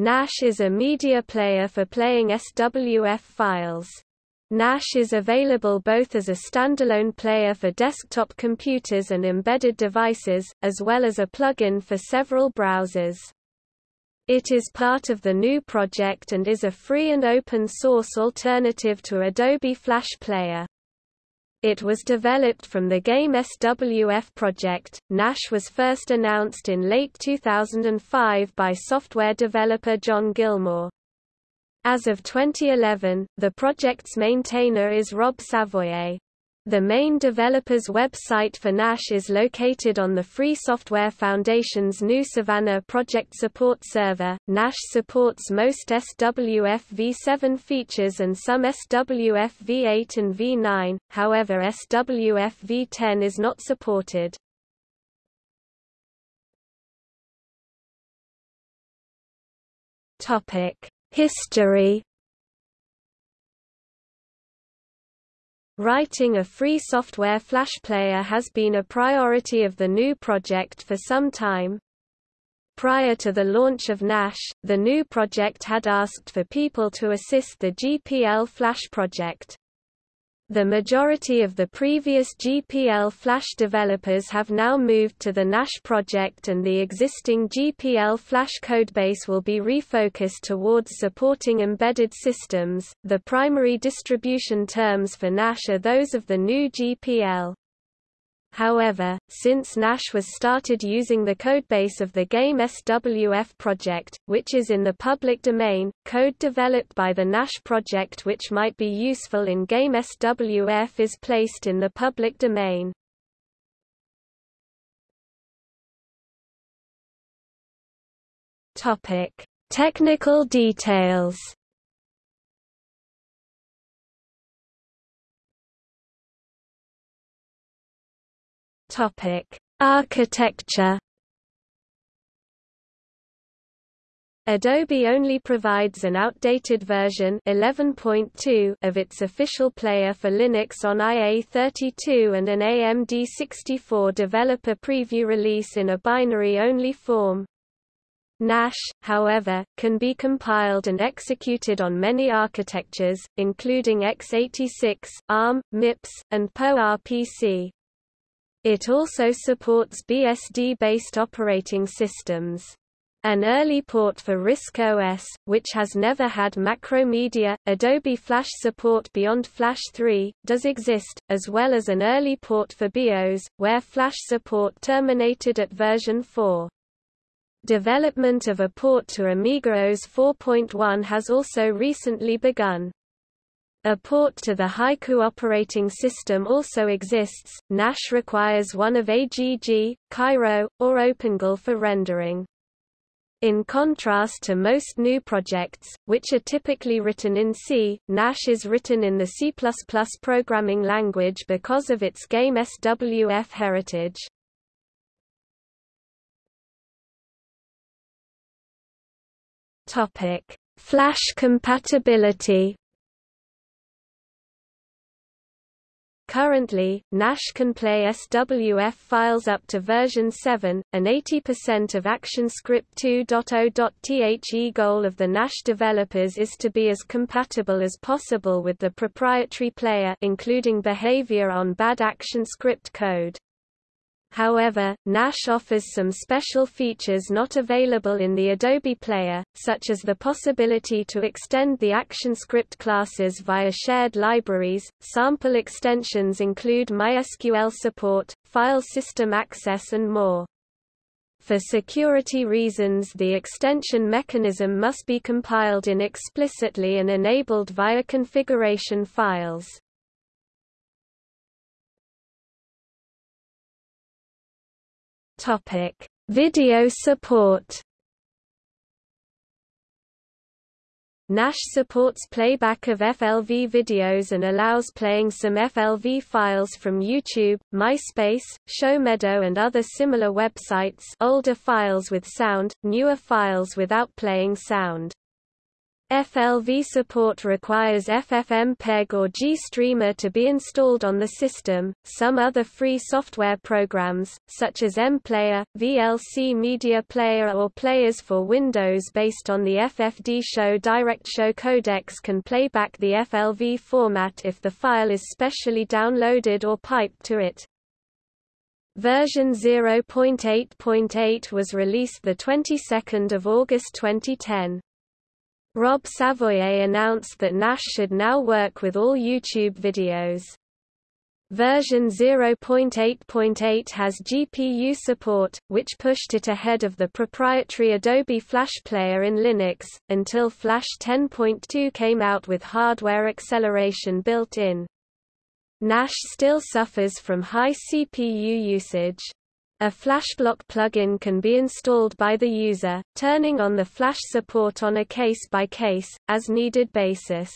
Gnash is a media player for playing SWF files. Gnash is available both as a standalone player for desktop computers and embedded devices, as well as a plugin for several browsers. It is part of the GNU project and is a free and open source alternative to Adobe Flash Player. It was developed from the Game SWF project. Gnash was first announced in late 2005 by software developer John Gilmore. As of 2011, the project's maintainer is Rob Savoye. The main developer's website for Gnash is located on the Free Software Foundation's GNU Savannah project support server. Nash supports most SWF v7 features and some SWF v8 and v9, however SWF v10 is not supported. History Writing a free software Flash player has been a priority of the GNU project for some time. Prior to the launch of Gnash, the GNU project had asked for people to assist the GPL Flash project. The majority of the previous GPL Flash developers have now moved to the Gnash project and the existing GPL Flash codebase will be refocused towards supporting embedded systems. The primary distribution terms for Gnash are those of the GNU GPL. However, since Gnash was started using the codebase of the Game SWF project, which is in the public domain, code developed by the Gnash project which might be useful in Game SWF is placed in the public domain. Topic: Technical details. Topic: Architecture. Adobe only provides an outdated version 11.2 of its official player for Linux on IA32 and an AMD64 developer preview release in a binary-only form. Gnash, however, can be compiled and executed on many architectures, including x86, ARM, MIPS, and PowerPC. It also supports BSD-based operating systems. An early port for RISC OS, which has never had Macromedia, Adobe Flash support beyond Flash 3, does exist, as well as an early port for BeOS, where Flash support terminated at version 4. Development of a port to Amiga OS 4.1 has also recently begun. A port to the Haiku operating system also exists. Gnash requires one of AGG, Cairo, or OpenGL for rendering. In contrast to most GNU projects, which are typically written in C, Gnash is written in the C++ programming language because of its game SWF heritage. Topic: Flash compatibility Currently, Gnash can play SWF files up to version 7, and 80% of ActionScript 2.0.The goal of the Gnash developers is to be as compatible as possible with the proprietary player including behavior on bad ActionScript code. However, Gnash offers some special features not available in the Adobe Player, such as the possibility to extend the ActionScript classes via shared libraries. Sample extensions include MySQL support, file system access and more. For security reasons the extension mechanism must be compiled in explicitly and enabled via configuration files. Topic: Video support. Gnash supports playback of FLV videos and allows playing some FLV files from YouTube, MySpace, ShowMeDo and other similar websites older files with sound, newer files without playing sound. FLV support requires FFmpeg or GStreamer to be installed on the system. Some other free software programs, such as MPlayer, VLC Media Player, or players for Windows based on the ffdshow Direct Show codecs, can play back the FLV format if the file is specially downloaded or piped to it. Version 0.8.8 was released the 22nd of August 2010. Rob Savoye announced that Gnash should now work with all YouTube videos. Version 0.8.8 has GPU support, which pushed it ahead of the proprietary Adobe Flash Player in Linux, until Flash 10.2 came out with hardware acceleration built in. Gnash still suffers from high CPU usage. A FlashBlock plugin can be installed by the user, turning on the Flash support on a case-by-case, as-needed basis.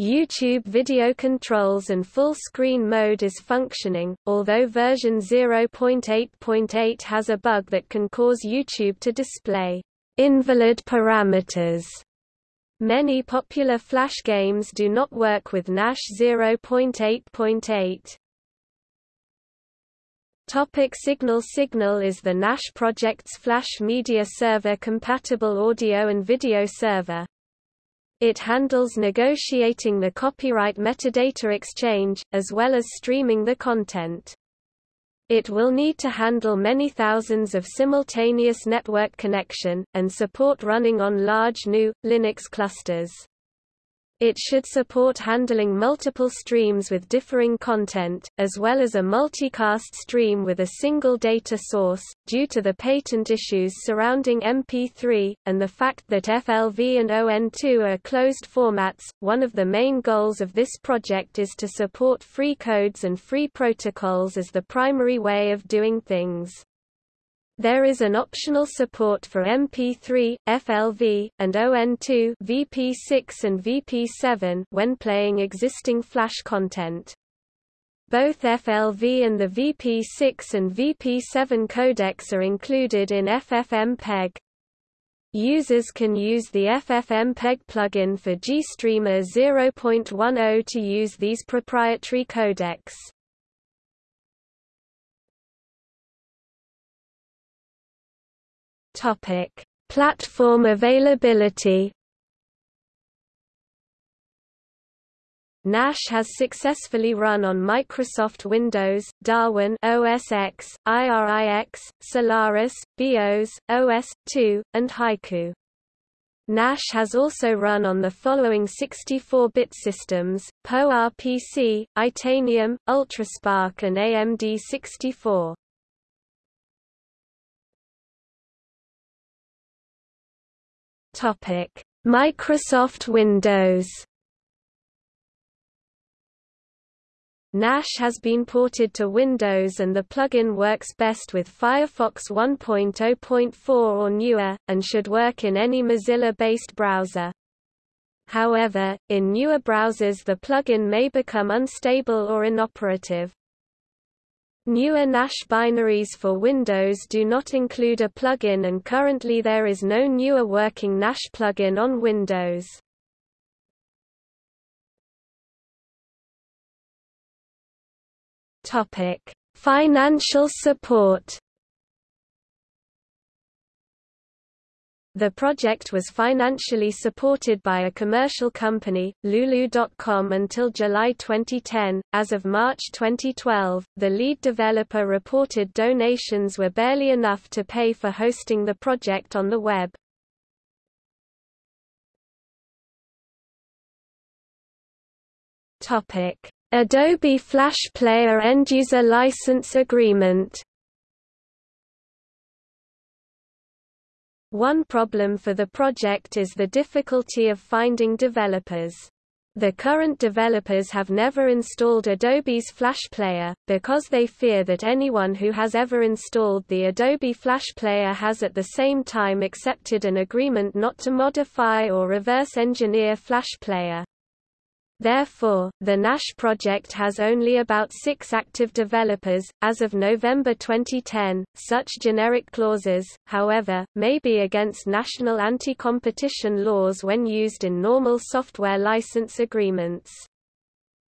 YouTube video controls and full screen mode is functioning, although version 0.8.8 has a bug that can cause YouTube to display invalid parameters. Many popular Flash games do not work with Gnash 0.8.8. Topic Cygnal Cygnal is the Gnash project's Flash Media Server compatible audio and video server. It handles negotiating the copyright metadata exchange, as well as streaming the content. It will need to handle many thousands of simultaneous network connection, and support running on large GNU, Linux clusters. It should support handling multiple streams with differing content, as well as a multicast stream with a single data source. Due to the patent issues surrounding MP3, and the fact that FLV and ON2 are closed formats, one of the main goals of this project is to support free codes and free protocols as the primary way of doing things. There is an optional support for MP3, FLV, and ON2 VP6 and VP7 when playing existing Flash content. Both FLV and the VP6 and VP7 codecs are included in FFmpeg. Users can use the FFmpeg plugin for GStreamer 0.10 to use these proprietary codecs. Topic: Platform availability. Gnash has successfully run on Microsoft Windows, Darwin OS X, IRIX, Solaris, BeOS, OS2, and Haiku. Gnash has also run on the following 64-bit systems, PoRPC, Itanium, UltraSPARC and AMD64. Microsoft Windows. Gnash has been ported to Windows and the plugin works best with Firefox 1.0.4 or newer, and should work in any Mozilla-based browser. However, in newer browsers the plugin may become unstable or inoperative. Newer Gnash binaries for Windows do not include a plugin and currently there is no newer working Gnash plugin on Windows. Topic: Financial support The project was financially supported by a commercial company, Lulu.com until July 2010. As of March 2012, the lead developer reported donations were barely enough to pay for hosting the project on the web. Topic: Adobe Flash Player end-user license agreement One problem for the project is the difficulty of finding developers. The current developers have never installed Adobe's Flash Player, because they fear that anyone who has ever installed the Adobe Flash Player has at the same time accepted an agreement not to modify or reverse engineer Flash Player. Therefore, the Gnash project has only about six active developers. As of November 2010, such generic clauses, however, may be against national anti competition laws when used in normal software license agreements.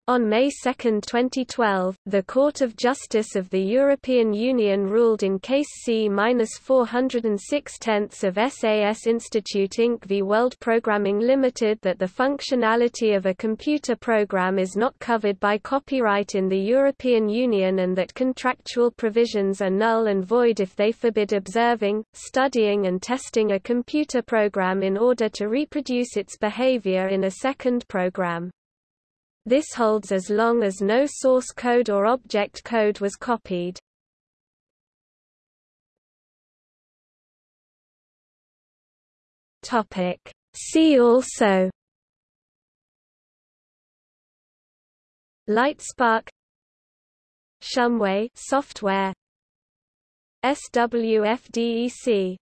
On May 2, 2012, the Court of Justice of the European Union ruled in Case C-406 of SAS Institute Inc. v World Programming Limited that the functionality of a computer program is not covered by copyright in the European Union and that contractual provisions are null and void if they forbid observing, studying and testing a computer program in order to reproduce its behavior in a second program. This holds as long as no source code or object code was copied. See also LightSpark Shumway software SWFDEC